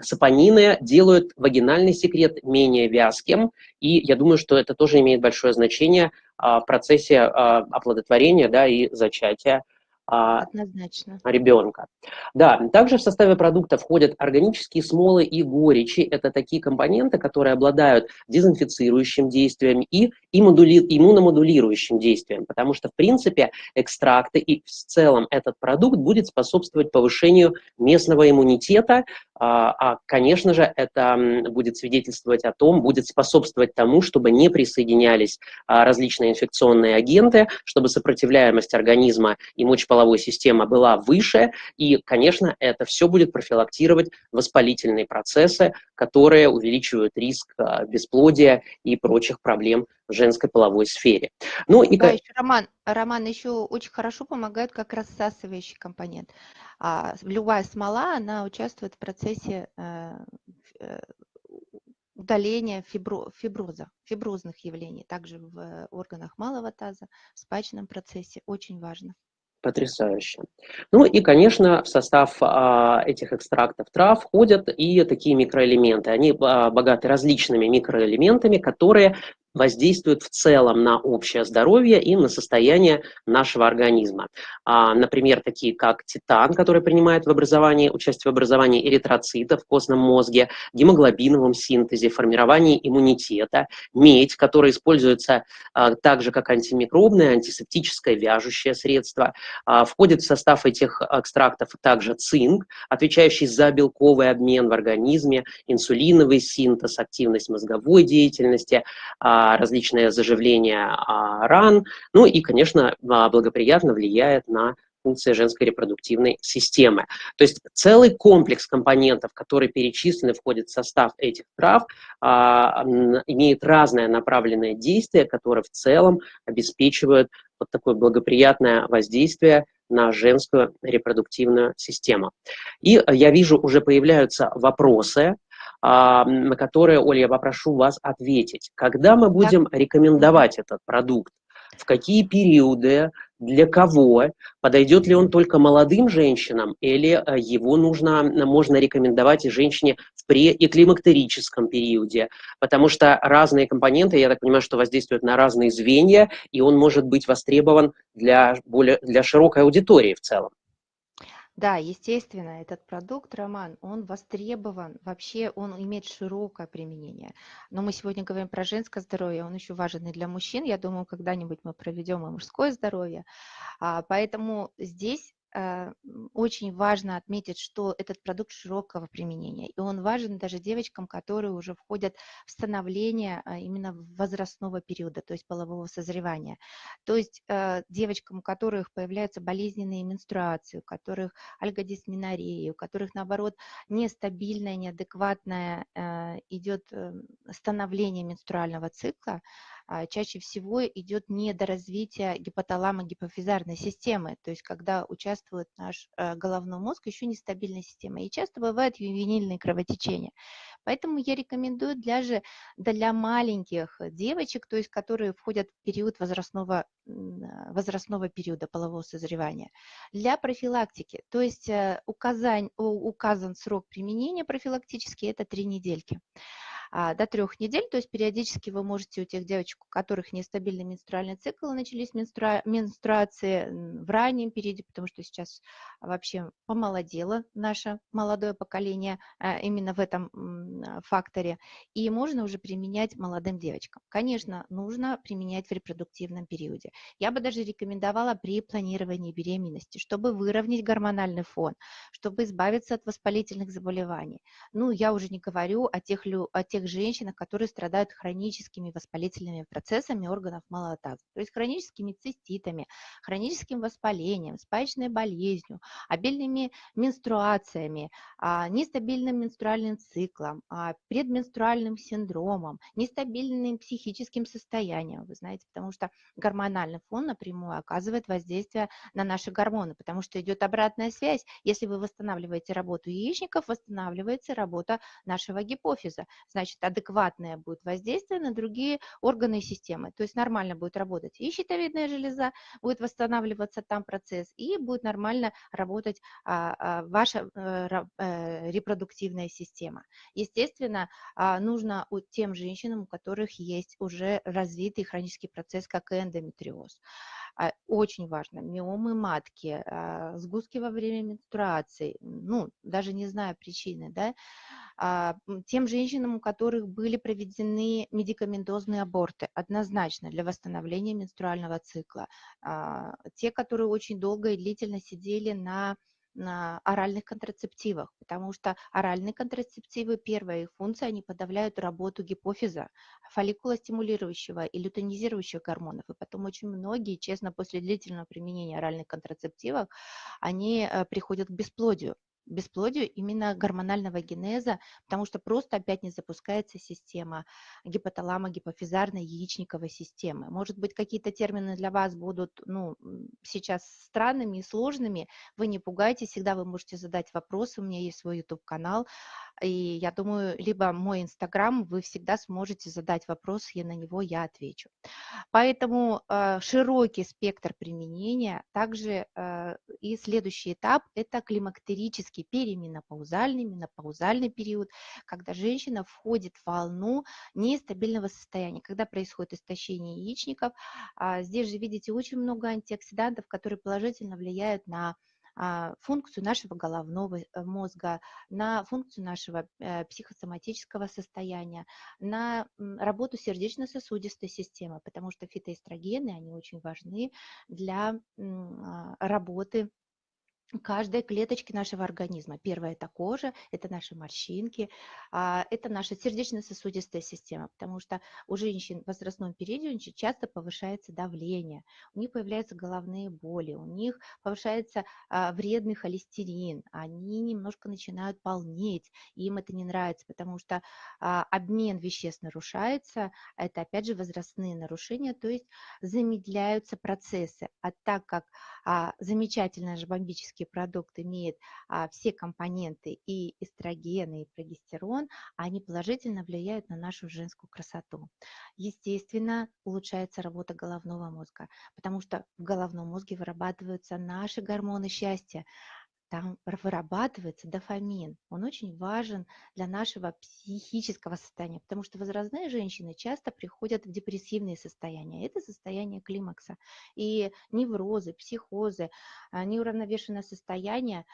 сапонины делают вагинальный секрет менее вязким, и я думаю, что это тоже имеет большое значение э, в процессе э, оплодотворения да, и зачатия Однозначно. ребенка. Да, также в составе продукта входят органические смолы и горечи. Это такие компоненты, которые обладают дезинфицирующим действием и иммуномодулирующим действием, потому что, в принципе, экстракты и в целом этот продукт будет способствовать повышению местного иммунитета, а, а, конечно же, это будет свидетельствовать о том, будет способствовать тому, чтобы не присоединялись а, различные инфекционные агенты, чтобы сопротивляемость организма и мочеполовой системы была выше, и, конечно, это все будет профилактировать воспалительные процессы, которые увеличивают риск а, бесплодия и прочих проблем в женской половой сфере. Ну и да, еще Роман, Роман еще очень хорошо помогает как рассасывающий компонент. А любая смола, она участвует в процессе э, э, удаления фибро, фиброза, фиброзных явлений, также в органах малого таза, в спачном процессе, очень важно. Потрясающе. Ну и, конечно, в состав а, этих экстрактов трав входят и такие микроэлементы. Они а, богаты различными микроэлементами, которые воздействуют в целом на общее здоровье и на состояние нашего организма. А, например, такие как титан, который принимает в образовании, участие в образовании эритроцитов в костном мозге, гемоглобиновом синтезе, формировании иммунитета, медь, которая используется а, также как антимикробное, антисептическое, вяжущее средство. А, входит в состав этих экстрактов также цинк, отвечающий за белковый обмен в организме, инсулиновый синтез, активность мозговой деятельности, а, различное заживление а, ран, ну и, конечно, а, благоприятно влияет на функции женской репродуктивной системы. То есть целый комплекс компонентов, которые перечислены, входят в состав этих трав, а, имеет разное направленное действие, которое в целом обеспечивает вот такое благоприятное воздействие на женскую репродуктивную систему. И я вижу, уже появляются вопросы, на которые, Оля, я попрошу вас ответить. Когда мы будем да. рекомендовать этот продукт? В какие периоды, для кого, подойдет ли он только молодым женщинам, или э, его нужно, можно рекомендовать и женщине в преэклимактерическом периоде, потому что разные компоненты, я так понимаю, что воздействуют на разные звенья, и он может быть востребован для, более, для широкой аудитории в целом. Да, естественно, этот продукт, Роман, он востребован, вообще он имеет широкое применение. Но мы сегодня говорим про женское здоровье, он еще важен и для мужчин. Я думаю, когда-нибудь мы проведем и мужское здоровье. А, поэтому здесь очень важно отметить, что этот продукт широкого применения, и он важен даже девочкам, которые уже входят в становление а, именно возрастного периода, то есть полового созревания. То есть э, девочкам, у которых появляются болезненные менструации, у которых альгодисменореи, у которых, наоборот, нестабильное, неадекватное э, идет становление менструального цикла, чаще всего идет недоразвитие гипоталамо-гипофизарной системы, то есть когда участвует наш э, головной мозг, еще нестабильная система. И часто бывают ювенильные кровотечения. Поэтому я рекомендую для, же, для маленьких девочек, то есть которые входят в период возрастного, возрастного периода полового созревания, для профилактики. То есть э, указан, указан срок применения профилактический – это три недельки. А, до трех недель, то есть периодически вы можете у тех девочек, у которых нестабильный менструальный цикл, начались менструа менструации в раннем периоде, потому что сейчас вообще помолодело наше молодое поколение а, именно в этом факторе, и можно уже применять молодым девочкам. Конечно, нужно применять в репродуктивном периоде. Я бы даже рекомендовала при планировании беременности, чтобы выровнять гормональный фон, чтобы избавиться от воспалительных заболеваний. Ну, я уже не говорю о тех, о тех женщинах, которые страдают хроническими воспалительными процессами органов малого таза, то есть хроническими циститами, хроническим воспалением, спаечной болезнью, обильными менструациями, а, нестабильным менструальным циклом, а, предменструальным синдромом, нестабильным психическим состоянием, вы знаете, потому что гормональный фон напрямую оказывает воздействие на наши гормоны, потому что идет обратная связь. Если вы восстанавливаете работу яичников, восстанавливается работа нашего гипофиза. Значит, адекватное будет воздействие на другие органы и системы. То есть нормально будет работать и щитовидная железа, будет восстанавливаться там процесс, и будет нормально работать а, а, ваша а, а, репродуктивная система. Естественно, а, нужно тем женщинам, у которых есть уже развитый хронический процесс, как эндометриоз. А, очень важно, миомы матки, а, сгустки во время менструации, ну, даже не знаю причины, да, а, тем женщинам, у которых были проведены медикаментозные аборты, однозначно для восстановления менструального цикла, те, которые очень долго и длительно сидели на на оральных контрацептивах, потому что оральные контрацептивы, первая их функция, они подавляют работу гипофиза, фолликулостимулирующего и лютонизирующих гормонов. И потом очень многие, честно, после длительного применения оральных контрацептивов, они э, приходят к бесплодию бесплодию именно гормонального генеза, потому что просто опять не запускается система гипоталамо-гипофизарной яичниковой системы. Может быть, какие-то термины для вас будут ну, сейчас странными и сложными, вы не пугайтесь, всегда вы можете задать вопросы, у меня есть свой YouTube-канал, и я думаю, либо мой Инстаграм, вы всегда сможете задать вопрос, и на него я отвечу. Поэтому э, широкий спектр применения. Также э, и следующий этап – это климактерический перименопаузальный, менопаузальный период, когда женщина входит в волну нестабильного состояния, когда происходит истощение яичников. А здесь же видите очень много антиоксидантов, которые положительно влияют на функцию нашего головного э, мозга, на функцию нашего э, психосоматического состояния, на работу сердечно-сосудистой системы, потому что фитоэстрогены, они очень важны для а, работы каждой клеточки нашего организма. Первое – это кожа, это наши морщинки, а, это наша сердечно-сосудистая система, потому что у женщин в возрастном периоде очень часто повышается давление, у них появляются головные боли, у них повышается а, вредный холестерин, они немножко начинают полнеть, им это не нравится, потому что а, обмен веществ нарушается, это опять же возрастные нарушения, то есть замедляются процессы. А так как замечательная же бомбический косметический продукт имеет а, все компоненты и эстрогены, и прогестерон, они положительно влияют на нашу женскую красоту. Естественно, улучшается работа головного мозга, потому что в головном мозге вырабатываются наши гормоны счастья, там вырабатывается дофамин. Он очень важен для нашего психического состояния, потому что возрастные женщины часто приходят в депрессивные состояния. Это состояние климакса. И неврозы, психозы, а, неуравновешенное состояние,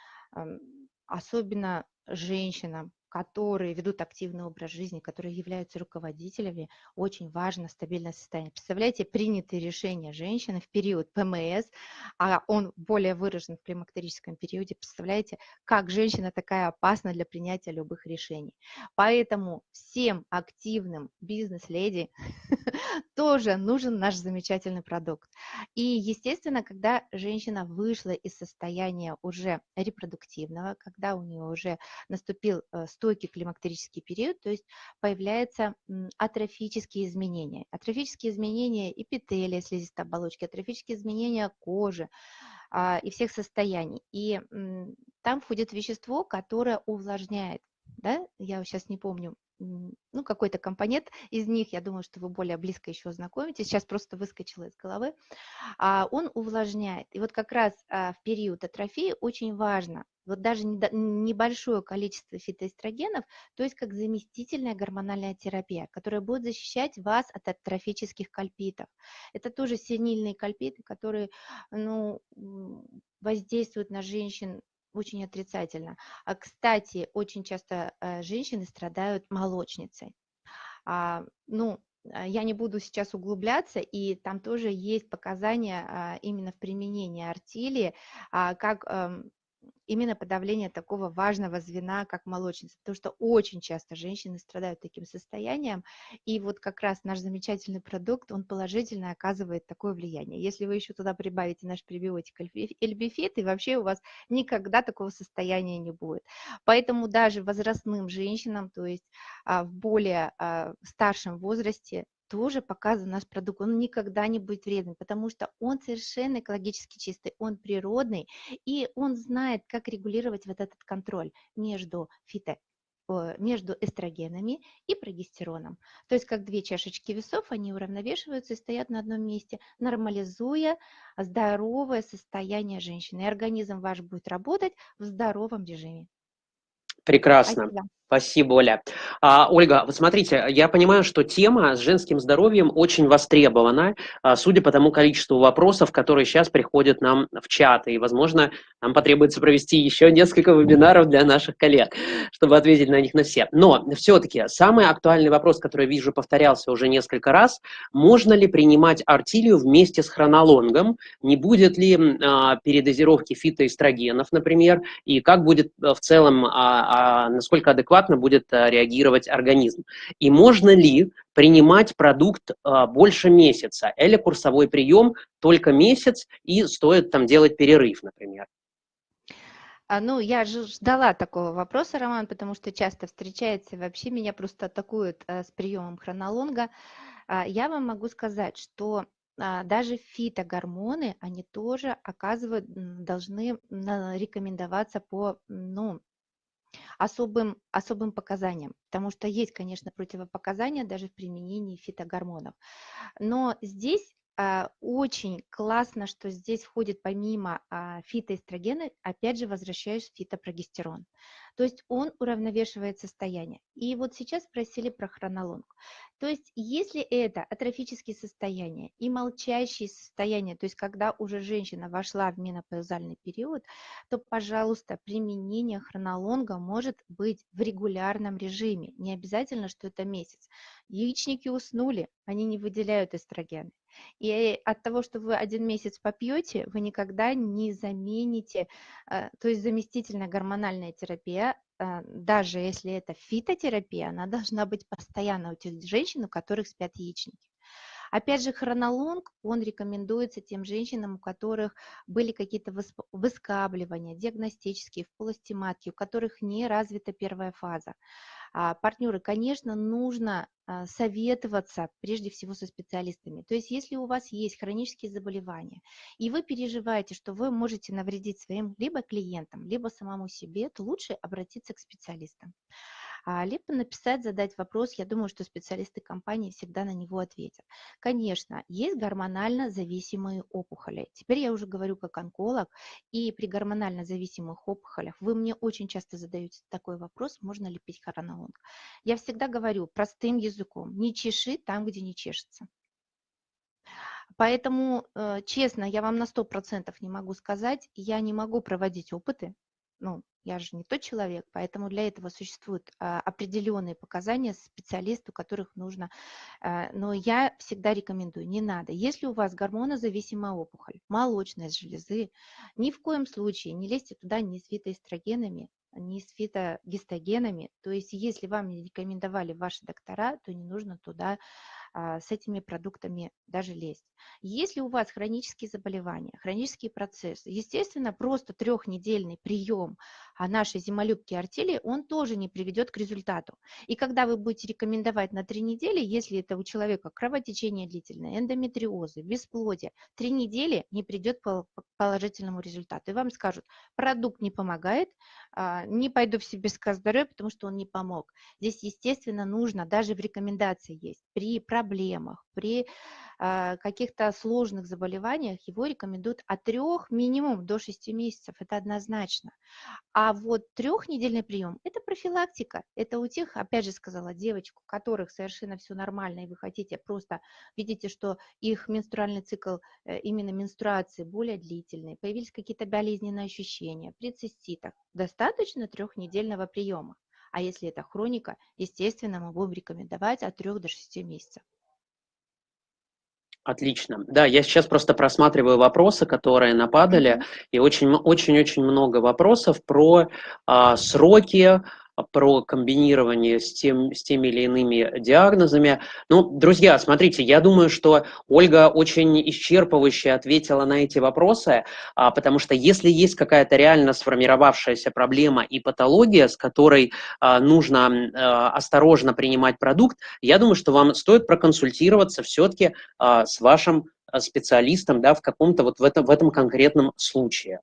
особенно женщинам, которые ведут активный образ жизни, которые являются руководителями, очень важно стабильное состояние. Представляете, принятые решения женщины в период ПМС, а он более выражен в климактерическом периоде, представляете, как женщина такая опасна для принятия любых решений. Поэтому всем активным бизнес-леди тоже нужен наш замечательный продукт. И, естественно, когда женщина вышла из состояния уже репродуктивного, когда у нее уже наступил э, стойкий климактерический период, то есть появляются атрофические изменения. Атрофические изменения эпителия, слизистой оболочки, атрофические изменения кожи а, и всех состояний. И там входит вещество, которое увлажняет да, я сейчас не помню ну, какой-то компонент из них, я думаю, что вы более близко еще знакомитесь, сейчас просто выскочила из головы, а, он увлажняет. И вот как раз а, в период атрофии очень важно, вот даже небольшое количество фитоэстрогенов, то есть как заместительная гормональная терапия, которая будет защищать вас от атрофических кальпитов. Это тоже синильные кальпиты, которые ну, воздействуют на женщин очень отрицательно. А, кстати, очень часто э, женщины страдают молочницей. А, ну, а, я не буду сейчас углубляться, и там тоже есть показания а, именно в применении артилии, а, как эм, именно подавление такого важного звена, как молочница, потому что очень часто женщины страдают таким состоянием, и вот как раз наш замечательный продукт, он положительно оказывает такое влияние. Если вы еще туда прибавите наш пребиотик эльбифит, и вообще у вас никогда такого состояния не будет. Поэтому даже возрастным женщинам, то есть а, в более а, старшем возрасте, тоже показан наш продукт, он никогда не будет вредным, потому что он совершенно экологически чистый, он природный, и он знает, как регулировать вот этот контроль между фито между эстрогенами и прогестероном. То есть как две чашечки весов, они уравновешиваются и стоят на одном месте, нормализуя здоровое состояние женщины. И организм ваш будет работать в здоровом режиме. Прекрасно. Спасибо. Спасибо, Оля. А, Ольга, вот смотрите, я понимаю, что тема с женским здоровьем очень востребована, а, судя по тому количеству вопросов, которые сейчас приходят нам в чат, и, возможно, нам потребуется провести еще несколько вебинаров для наших коллег, чтобы ответить на них на все. Но все-таки самый актуальный вопрос, который, вижу, повторялся уже несколько раз, можно ли принимать артилию вместе с хронологом, не будет ли а, передозировки фитоэстрогенов, например, и как будет в целом, а, а, насколько адекватно адекватно будет э, реагировать организм. И можно ли принимать продукт э, больше месяца, или курсовой прием только месяц, и стоит там делать перерыв, например? А, ну, я же ждала такого вопроса, Роман, потому что часто встречается, вообще меня просто атакуют а, с приемом хронолонга. А, я вам могу сказать, что а, даже фитогормоны, они тоже оказывают, должны рекомендоваться по, ну, особым, особым показаниям, потому что есть, конечно, противопоказания даже в применении фитогормонов. Но здесь очень классно, что здесь входит помимо а, фитоэстрогена, опять же, возвращаюсь фитопрогестерон. То есть он уравновешивает состояние. И вот сейчас спросили про хронолонг. То есть если это атрофические состояния и молчащие состояния, то есть когда уже женщина вошла в менопаузальный период, то, пожалуйста, применение хронолонга может быть в регулярном режиме. Не обязательно, что это месяц. Яичники уснули, они не выделяют эстрогены. И от того, что вы один месяц попьете, вы никогда не замените, э, то есть заместительная гормональная терапия, э, даже если это фитотерапия, она должна быть постоянно у тех женщин, у которых спят яичники. Опять же, хронолонг, он рекомендуется тем женщинам, у которых были какие-то выскабливания диагностические в полости матки, у которых не развита первая фаза. А, партнеры, конечно, нужно а, советоваться прежде всего со специалистами. То есть если у вас есть хронические заболевания, и вы переживаете, что вы можете навредить своим либо клиентам, либо самому себе, то лучше обратиться к специалистам. А, либо написать, задать вопрос. Я думаю, что специалисты компании всегда на него ответят. Конечно, есть гормонально зависимые опухоли. Теперь я уже говорю как онколог, и при гормонально зависимых опухолях вы мне очень часто задаете такой вопрос, можно ли пить хоронолонг. Я всегда говорю простым языком, не чеши там, где не чешется. Поэтому, э, честно, я вам на 100% не могу сказать, я не могу проводить опыты, ну, я же не тот человек, поэтому для этого существуют а, определенные показания специалисту, которых нужно. А, но я всегда рекомендую, не надо. Если у вас гормонозависимая опухоль, молочность железы, ни в коем случае не лезьте туда ни с фитоэстрогенами, ни с фитогистогенами. То есть если вам не рекомендовали ваши доктора, то не нужно туда с этими продуктами даже лезть. Если у вас хронические заболевания, хронические процессы, естественно, просто трехнедельный прием а нашей зимолюбки артели, он тоже не приведет к результату. И когда вы будете рекомендовать на три недели, если это у человека кровотечение длительное, эндометриозы, бесплодие, три недели не придет к положительному результату. И вам скажут, продукт не помогает, а, не пойду в себе здоровья, потому что он не помог. Здесь, естественно, нужно, даже в рекомендации есть, при проблемах, при а, каких-то сложных заболеваниях его рекомендуют от 3 минимум до 6 месяцев, это однозначно. А вот трехнедельный прием – это профилактика, это у тех, опять же сказала, девочек, у которых совершенно все нормально, и вы хотите просто, видите, что их менструальный цикл, э, именно менструации более длительный, появились какие-то болезненные ощущения при циститах, достаточно трехнедельного приема. А если это хроника, естественно, мы будем рекомендовать от 3 до 6 месяцев. Отлично. Да, я сейчас просто просматриваю вопросы, которые нападали, и очень-очень-очень много вопросов про а, сроки, про комбинирование с, тем, с теми или иными диагнозами. Ну, друзья, смотрите, я думаю, что Ольга очень исчерпывающе ответила на эти вопросы, а, потому что если есть какая-то реально сформировавшаяся проблема и патология, с которой а, нужно а, осторожно принимать продукт, я думаю, что вам стоит проконсультироваться все-таки с вашим специалистом да, в каком-то вот в этом, в этом конкретном случае.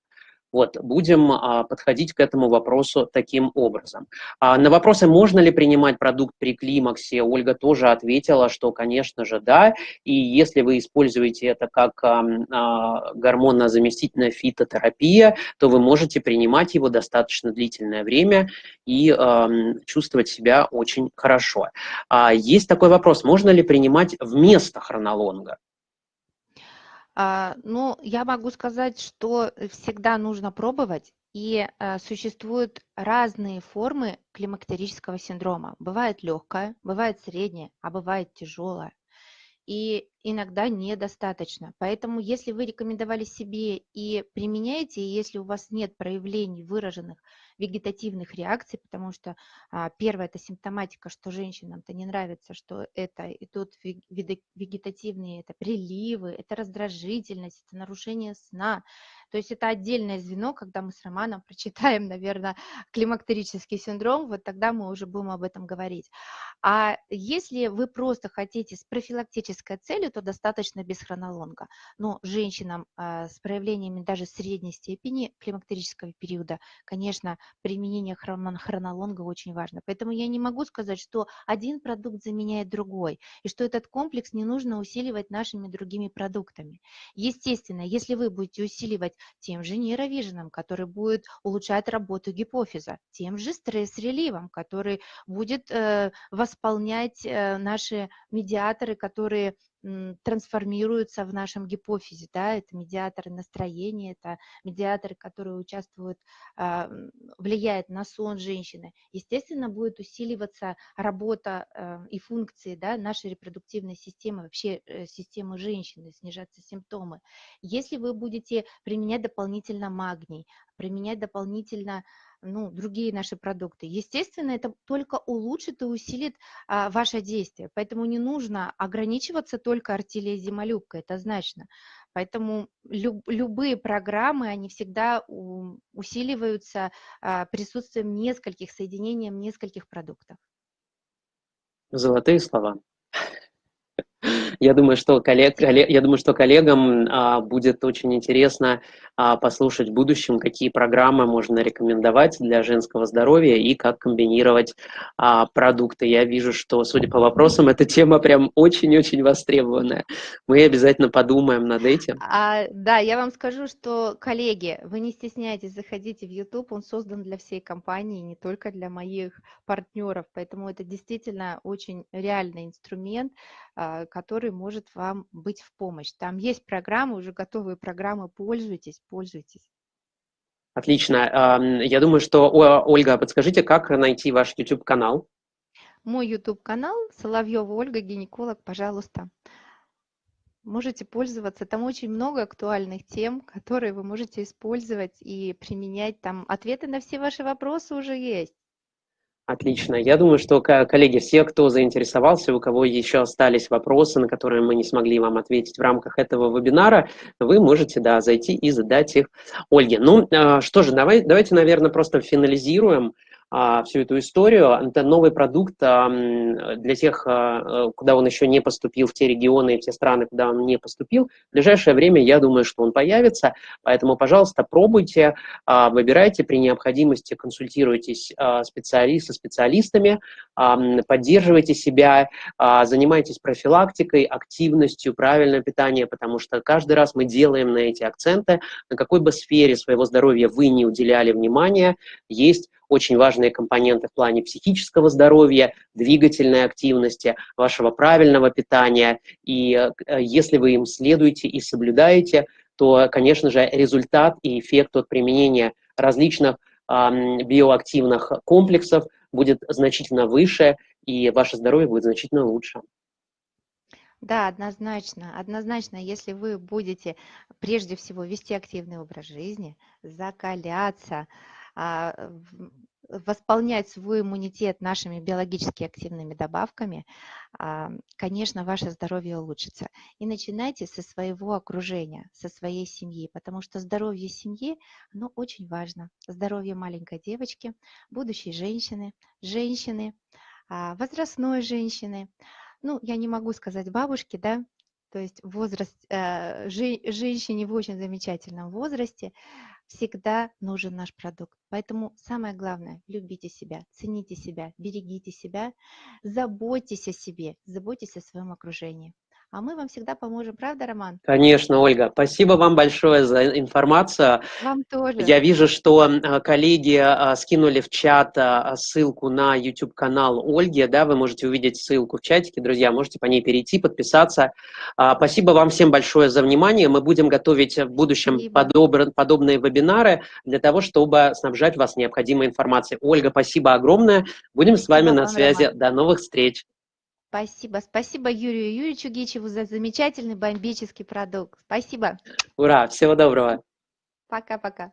Вот, будем а, подходить к этому вопросу таким образом. А, на вопросы, можно ли принимать продукт при климаксе, Ольга тоже ответила, что, конечно же, да. И если вы используете это как а, а, гормонозаместительная фитотерапия, то вы можете принимать его достаточно длительное время и а, чувствовать себя очень хорошо. А, есть такой вопрос, можно ли принимать вместо хронолонга? А, ну, я могу сказать, что всегда нужно пробовать, и а, существуют разные формы климактерического синдрома. Бывает легкое, бывает среднее, а бывает тяжелое. И иногда недостаточно. Поэтому, если вы рекомендовали себе и применяете, и если у вас нет проявлений выраженных вегетативных реакций, потому что а, первое – это симптоматика, что женщинам-то не нравится, что это идут вегетативные, это приливы, это раздражительность, это нарушение сна. То есть это отдельное звено, когда мы с Романом прочитаем, наверное, климактерический синдром, вот тогда мы уже будем об этом говорить. А если вы просто хотите с профилактической целью, то достаточно без хронолонга. Но женщинам а, с проявлениями даже средней степени климактерического периода, конечно, применение хронолонга очень важно. Поэтому я не могу сказать, что один продукт заменяет другой, и что этот комплекс не нужно усиливать нашими другими продуктами. Естественно, если вы будете усиливать тем же нейровиженом, который будет улучшать работу гипофиза, тем же стресс-реливом, который будет э, восполнять э, наши медиаторы, которые трансформируются в нашем гипофизе, да, это медиаторы настроения, это медиаторы, которые участвуют, а, влияют на сон женщины. Естественно, будет усиливаться работа а, и функции, да, нашей репродуктивной системы, вообще э, системы женщины, снижаться симптомы. Если вы будете применять дополнительно магний, применять дополнительно ну, другие наши продукты. Естественно, это только улучшит и усилит а, ваше действие. Поэтому не нужно ограничиваться только артиллией зимолюбкой, это значно. Поэтому люб, любые программы, они всегда у, усиливаются а, присутствием нескольких, соединением нескольких продуктов. Золотые слова. Я думаю, что, коллег, коллег, я думаю, что коллегам а, будет очень интересно послушать в будущем, какие программы можно рекомендовать для женского здоровья и как комбинировать а, продукты. Я вижу, что, судя по вопросам, эта тема прям очень-очень востребованная. Мы обязательно подумаем над этим. А, да, я вам скажу, что, коллеги, вы не стесняйтесь, заходите в YouTube, он создан для всей компании, не только для моих партнеров, поэтому это действительно очень реальный инструмент, а, который может вам быть в помощь. Там есть программы, уже готовые программы, пользуйтесь, пользуйтесь. Отлично. Я думаю, что, Ольга, подскажите, как найти ваш YouTube-канал? Мой YouTube-канал Соловьева Ольга, гинеколог, пожалуйста. Можете пользоваться, там очень много актуальных тем, которые вы можете использовать и применять. Там ответы на все ваши вопросы уже есть. Отлично. Я думаю, что, коллеги, все, кто заинтересовался, у кого еще остались вопросы, на которые мы не смогли вам ответить в рамках этого вебинара, вы можете, да, зайти и задать их Ольге. Ну, а, что же, давай, давайте, наверное, просто финализируем всю эту историю. Это новый продукт а, для тех, а, куда он еще не поступил, в те регионы и в те страны, куда он не поступил. В ближайшее время, я думаю, что он появится, поэтому, пожалуйста, пробуйте, выбирайте, при необходимости консультируйтесь специалист со специалистами, поддерживайте себя, занимайтесь профилактикой, активностью, правильное питание, потому что каждый раз мы делаем на эти акценты, на какой бы сфере своего здоровья вы не уделяли внимания, есть очень важные компоненты в плане психического здоровья, двигательной активности, вашего правильного питания. И э, если вы им следуете и соблюдаете, то, конечно же, результат и эффект от применения различных биоактивных комплексов будет значительно выше, и ваше здоровье будет значительно лучше. Да, однозначно. Однозначно, если вы будете прежде всего вести активный образ жизни, закаляться, восполнять свой иммунитет нашими биологически активными добавками, а, конечно, ваше здоровье улучшится. И начинайте со своего окружения, со своей семьи, потому что здоровье семьи, оно очень важно. Здоровье маленькой девочки, будущей женщины, женщины, а, возрастной женщины. Ну, я не могу сказать бабушки, да, то есть возраст, э, женщине в очень замечательном возрасте, всегда нужен наш продукт. Поэтому самое главное, любите себя, цените себя, берегите себя, заботьтесь о себе, заботьтесь о своем окружении а мы вам всегда поможем, правда, Роман? Конечно, Ольга. Спасибо вам большое за информацию. Вам тоже. Я вижу, что коллеги а, скинули в чат а, ссылку на YouTube-канал Ольги, да, вы можете увидеть ссылку в чатике, друзья, можете по ней перейти, подписаться. А, спасибо вам всем большое за внимание. Мы будем готовить в будущем подоб... подобные вебинары для того, чтобы снабжать вас необходимой информацией. Ольга, спасибо огромное. Будем с вами спасибо на связи. Роман. До новых встреч. Спасибо. Спасибо Юрию Юрьевичу Гичеву за замечательный бомбический продукт. Спасибо. Ура. Всего доброго. Пока-пока.